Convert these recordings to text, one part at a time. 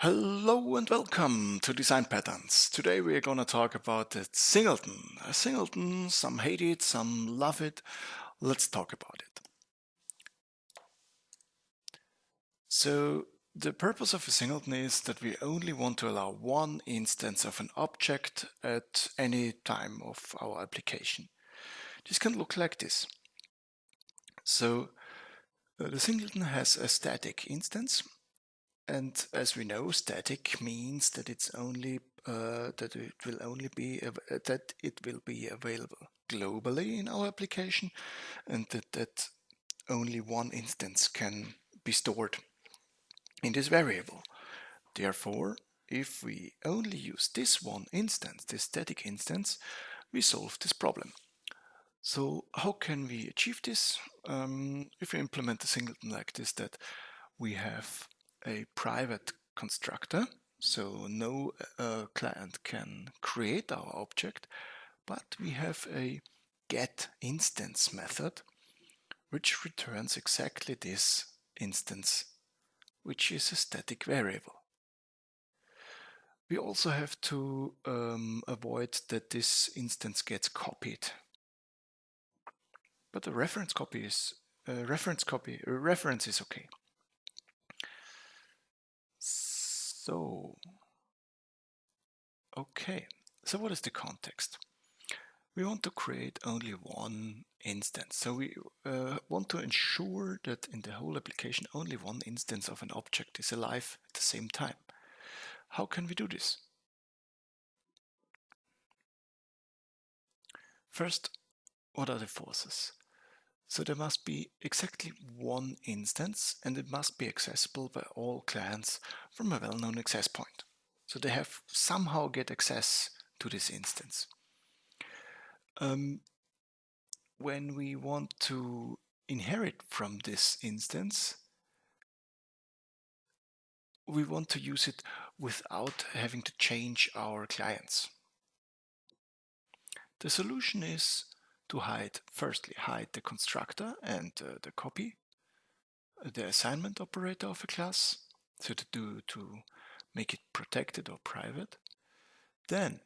Hello and welcome to Design Patterns. Today we are going to talk about the singleton. A singleton, some hate it, some love it. Let's talk about it. So the purpose of a singleton is that we only want to allow one instance of an object at any time of our application. This can look like this. So uh, the singleton has a static instance and as we know, static means that it's only uh, that it will only be that it will be available globally in our application, and that that only one instance can be stored in this variable. Therefore, if we only use this one instance, this static instance, we solve this problem. So how can we achieve this? Um, if we implement a singleton like this, that we have a private constructor, so no uh, client can create our object, but we have a get instance method which returns exactly this instance, which is a static variable. We also have to um, avoid that this instance gets copied. But the reference copy is uh, reference copy uh, reference is okay. So, okay, so what is the context? We want to create only one instance. So we uh, want to ensure that in the whole application only one instance of an object is alive at the same time. How can we do this? First, what are the forces? So there must be exactly one instance and it must be accessible by all clients from a well-known access point. So they have somehow get access to this instance. Um, when we want to inherit from this instance, we want to use it without having to change our clients. The solution is to hide, firstly, hide the constructor and uh, the copy, uh, the assignment operator of a class, so to do to make it protected or private. Then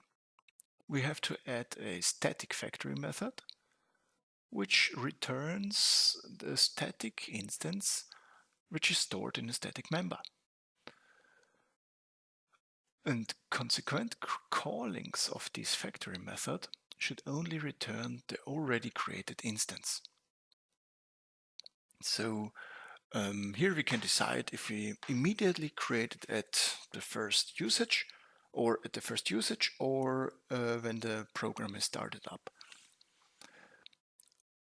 we have to add a static factory method, which returns the static instance which is stored in a static member. And consequent callings of this factory method should only return the already created instance. So um, here we can decide if we immediately create it at the first usage or at the first usage or uh, when the program is started up.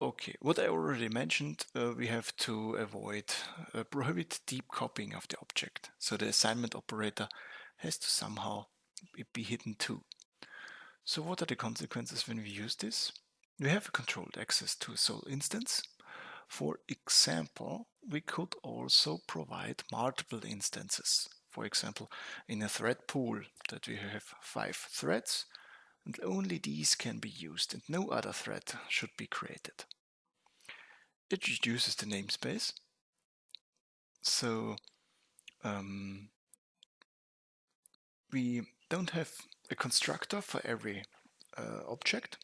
Okay, what I already mentioned, uh, we have to avoid, uh, prohibit deep copying of the object. So the assignment operator has to somehow be hidden too. So what are the consequences when we use this? We have a controlled access to a sole instance. For example, we could also provide multiple instances. For example, in a thread pool that we have five threads and only these can be used and no other thread should be created. It reduces the namespace. So um, we don't have a constructor for every uh, object.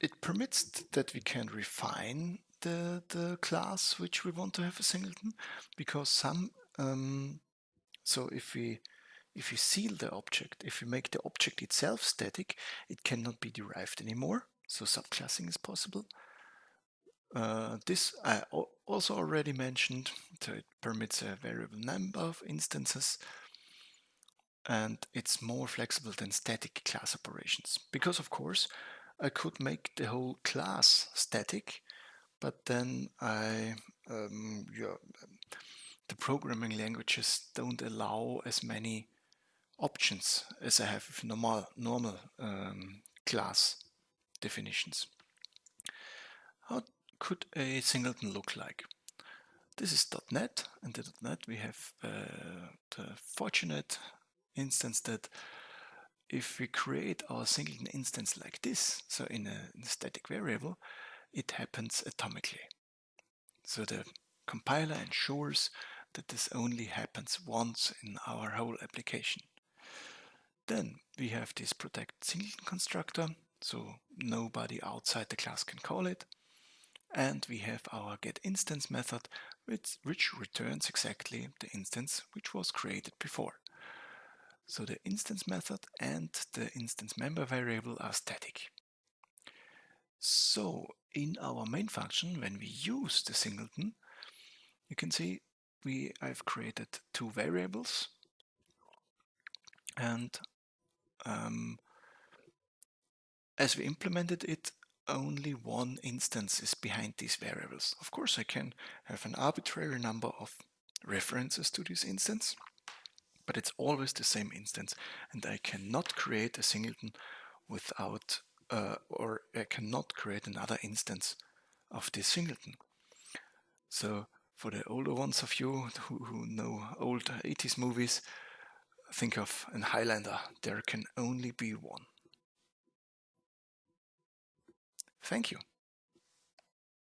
It permits that we can refine the, the class which we want to have a singleton because some um, so if we if we seal the object, if we make the object itself static, it cannot be derived anymore. So subclassing is possible. Uh, this I also already mentioned, so it permits a variable number of instances and it's more flexible than static class operations. Because of course I could make the whole class static, but then I, um, yeah, the programming languages don't allow as many options as I have with normal, normal um, class definitions. How could a singleton look like? This is .NET, and in .NET we have uh, the fortunate instance that if we create our singleton instance like this, so in a, in a static variable, it happens atomically. So the compiler ensures that this only happens once in our whole application. Then we have this protect singleton constructor, so nobody outside the class can call it. And we have our getInstance method, which, which returns exactly the instance which was created before. So the instance method and the instance member variable are static. So in our main function, when we use the singleton, you can see we I've created two variables and um, as we implemented it, only one instance is behind these variables. Of course, I can have an arbitrary number of references to this instance, but it's always the same instance, and I cannot create a singleton without, uh, or I cannot create another instance of this singleton. So for the older ones of you who, who know old 80s movies, think of an Highlander. There can only be one. Thank you.